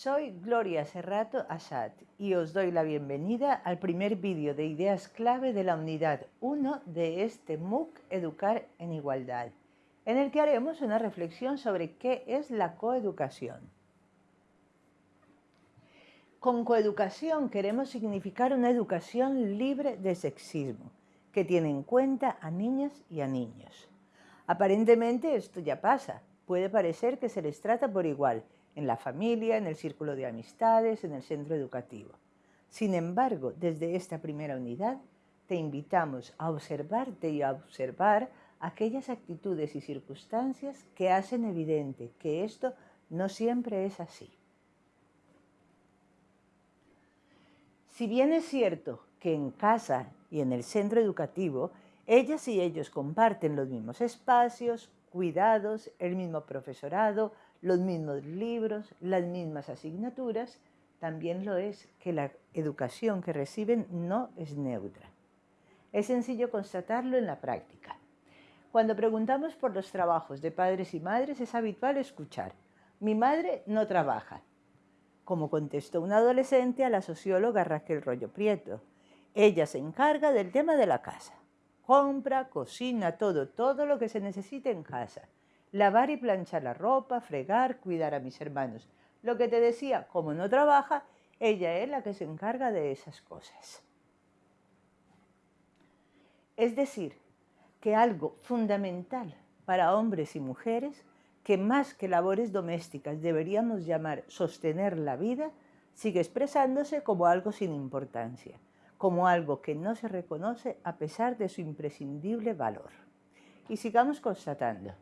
Soy Gloria Serrato Asad y os doy la bienvenida al primer vídeo de ideas clave de la unidad 1 de este MOOC Educar en Igualdad, en el que haremos una reflexión sobre qué es la coeducación. Con coeducación queremos significar una educación libre de sexismo, que tiene en cuenta a niñas y a niños. Aparentemente esto ya pasa, puede parecer que se les trata por igual, en la familia, en el círculo de amistades, en el centro educativo. Sin embargo, desde esta primera unidad, te invitamos a observarte y a observar aquellas actitudes y circunstancias que hacen evidente que esto no siempre es así. Si bien es cierto que en casa y en el centro educativo, ellas y ellos comparten los mismos espacios, cuidados, el mismo profesorado, los mismos libros, las mismas asignaturas, también lo es que la educación que reciben no es neutra. Es sencillo constatarlo en la práctica. Cuando preguntamos por los trabajos de padres y madres es habitual escuchar, mi madre no trabaja, como contestó un adolescente a la socióloga Raquel Rollo Prieto. Ella se encarga del tema de la casa. Compra, cocina, todo, todo lo que se necesite en casa lavar y planchar la ropa, fregar, cuidar a mis hermanos. Lo que te decía, como no trabaja, ella es la que se encarga de esas cosas. Es decir, que algo fundamental para hombres y mujeres, que más que labores domésticas deberíamos llamar sostener la vida, sigue expresándose como algo sin importancia, como algo que no se reconoce a pesar de su imprescindible valor. Y sigamos constatando.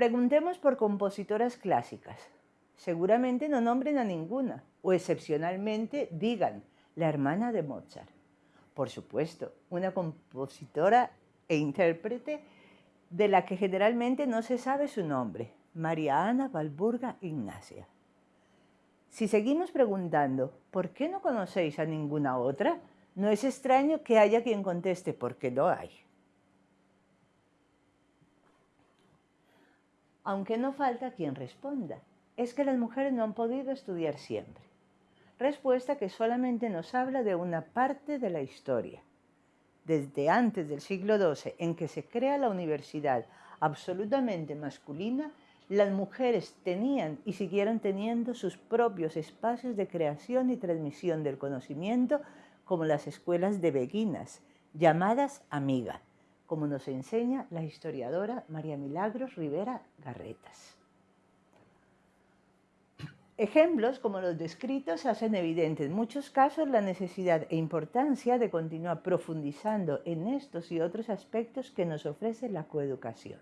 Preguntemos por compositoras clásicas. Seguramente no nombren a ninguna, o excepcionalmente digan la hermana de Mozart. Por supuesto, una compositora e intérprete de la que generalmente no se sabe su nombre, María Ana Valburga Ignacia. Si seguimos preguntando, ¿por qué no conocéis a ninguna otra? No es extraño que haya quien conteste, porque no hay. Aunque no falta quien responda. Es que las mujeres no han podido estudiar siempre. Respuesta que solamente nos habla de una parte de la historia. Desde antes del siglo XII, en que se crea la universidad absolutamente masculina, las mujeres tenían y siguieron teniendo sus propios espacios de creación y transmisión del conocimiento, como las escuelas de beguinas, llamadas amiga como nos enseña la historiadora María Milagros Rivera Garretas. Ejemplos como los descritos hacen evidente en muchos casos la necesidad e importancia de continuar profundizando en estos y otros aspectos que nos ofrece la coeducación.